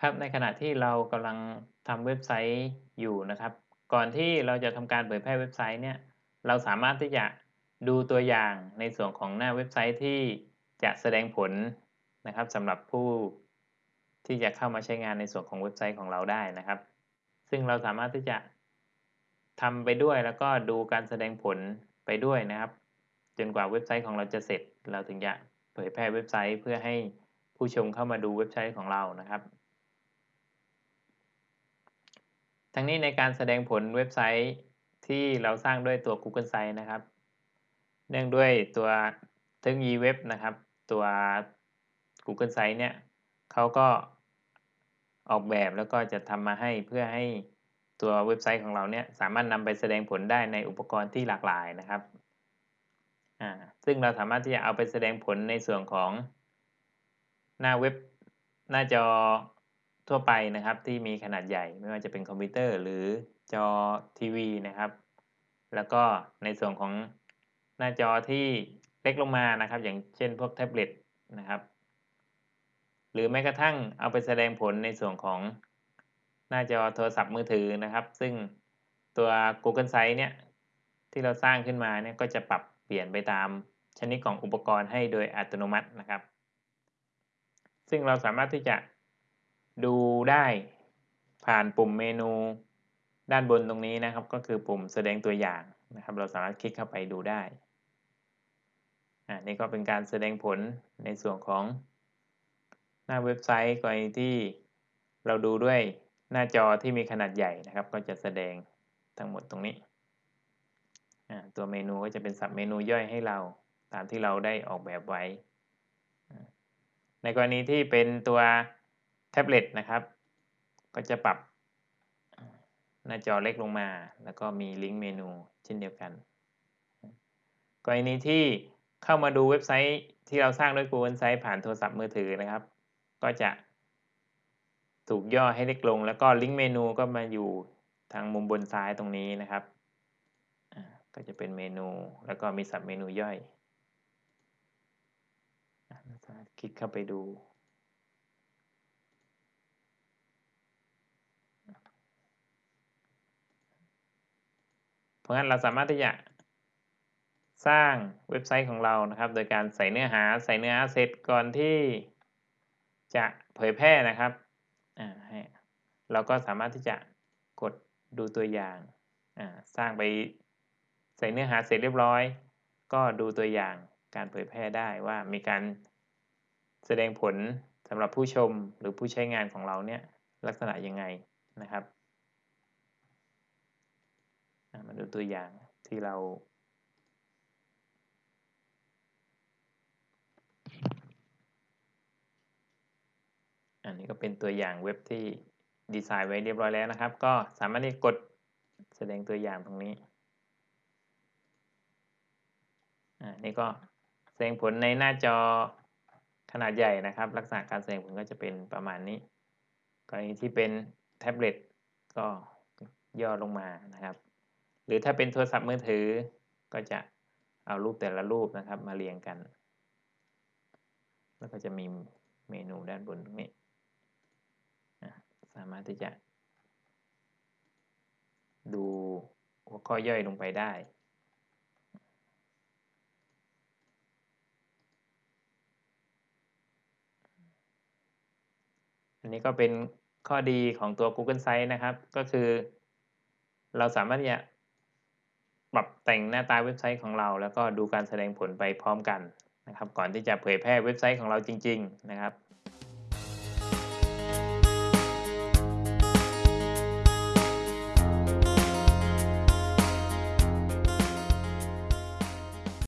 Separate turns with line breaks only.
ครับ ในขณะที่เรากำลังทำเว็บไซต์อยู่นะครับ ก่อนที่เราจะทำการเผยแพร่เว็บไซต์เนี่ย เราสามารถที่จะดูตัวอย่างในส่วนของหน้าเว็บไซต์ที่จะแสดงผลนะครับสำหรับผู้ที่จะเข้ามาใช้งานในส่วนของเว็บไซต์ของเราได้นะครับ ซึ่งเราสามารถที่จะทำไปด้วยแล้วก็ดูการแสดงผลไปด้วยนะครับ จนกว่าเว็บไซต์ของเราจะเสร็จ เราถึงจะเผยแพร่เว็บไซต์เพื่อให้ผู้ชมเข้ามาดูเว็บไซต์ของเรานะครับ ทั้งนี้ในการแสดงผลเว็บไซต์ที่เราสร้างด้วยตัว Google Site นะครับ เนื่องด้วยตัวเทคโนโลยีเว็บนะครับ ตัว Google Site เนี่ยเขาก็ออกแบบแล้วก็จะทำมาให้เพื่อให้ตัวเว็บไซต์ของเราเนี่ยสามารถนำไปแสดงผลได้ในอุปกรณ์ที่หลากหลายนะครับอ่าซึ่งเราสามารถที่จะเอาไปแสดงผลในส่วนของหน้าเว็บหน้าจอ ทั่วไปนะครับที่มีขนาดใหญ่ไม่ว่าจะเป็นคอมพิวเตอร์หรือจอทีวีนะครับ แล้วก็ในส่วนของหน้าจอที่เล็กลงมานะครับ อย่างเช่นพวกแท็บเล็ตนะครับ หรือแม้กระทั่งเอาไปแสดงผลในส่วนของหน้าจอโทรศัพท์มือถือนะครับ ซึ่งตัว Google Site เนี่ยที่เราสร้างขึ้นมาเนี่ยก็จะปรับเปลี่ยนไปตามชนิดของอุปกรณ์ให้โดยอัตโนมัตินะครับ ซึ่งเราสามารถที่จะ ดูได้ผ่านปุ่มเมนูด้านบนตรงนี้นะครับ ก็คือปุ่มแสดงตัวอย่างนะครับ เราสามารถคลิกเข้าไปดูได้อ่านี่ก็เป็นการแสดงผลในส่วนของหน้าเว็บไซต์กรณีที่เราดูด้วยหน้าจอที่มีขนาดใหญ่นะครับ ก็จะแสดงทั้งหมดตรงนี้ตัวเมนูก็จะเป็นสับเมนูย่อยให้เราตามที่เราได้ออกแบบไว้ ในกรณีที่เป็นตัว แท็บเล็ตนะครับ ก็จะปรับหน้าจอเล็กลงมา แล้วก็มีลิงก์เมนูเช่นเดียวกันกรณีที่เข้ามาดูเว็บไซต์ที่เราสร้างด้วย Google Sites ผ่านโทรศัพท์มือถือนะครับ ก็จะถูกย่อให้เล็กลง แล้วก็ลิงก์เมนูก็มาอยู่ทางมุมบนซ้ายตรงนี้นะครับ ก็จะเป็นเมนูแล้วก็มีสับเมนูย่อย คลิกเข้าไปดู เพราะงั้นเราสามารถที่จะสร้างเว็บไซต์ของเรานะครับ โดยการใส่เนื้อหาใส่เนื้อหาเสร็จก่อนที่จะเผยแพร่นะครับเราก็สามารถที่จะกดดูตัวอย่างสร้างไปใส่เนื้อหาเสร็จเรียบร้อย ก็ดูตัวอย่างการเผยแพร่ได้ว่ามีการแสดงผลสำหรับผู้ชมหรือผู้ใช้งานของเราเนี่ยลักษณะยังไงนะครับ มาดูตัวอย่างที่เราอันนี้ก็เป็นตัวอย่างเว็บที่ดีไซน์ไว้เรียบร้อยแล้วนะครับ ก็สามารถที่กดแสดงตัวอย่างตรงนี้อ่านี่ก็แสดงผลในหน้าจอขนาดใหญ่นะครับ ลักษณะการแสดงผลก็จะเป็นประมาณนี้กรณีที่เป็นแท็บเล็ตก็ย่อลงมานะครับ หรือถ้าเป็นโทรศัพท์มือถือก็จะเอารูปแต่ละรูปนะครับมาเรียงกัน แล้วก็จะมีเมนูด้านบนตรงนี้ สามารถที่จะ ดูหัวข้อย่อยลงไปได้อันนี้ก็เป็นข้อดีของตัว Google Site นะครับ ก็คือเราสามารถที่จะ ปรับแต่งหน้าตาเว็บไซต์ของเรา แล้วก็ดูการแสดงผลไปพร้อมกันนะครับ ก่อนที่จะเผยแพร่เว็บไซต์ของเราจริง ๆ นะครับ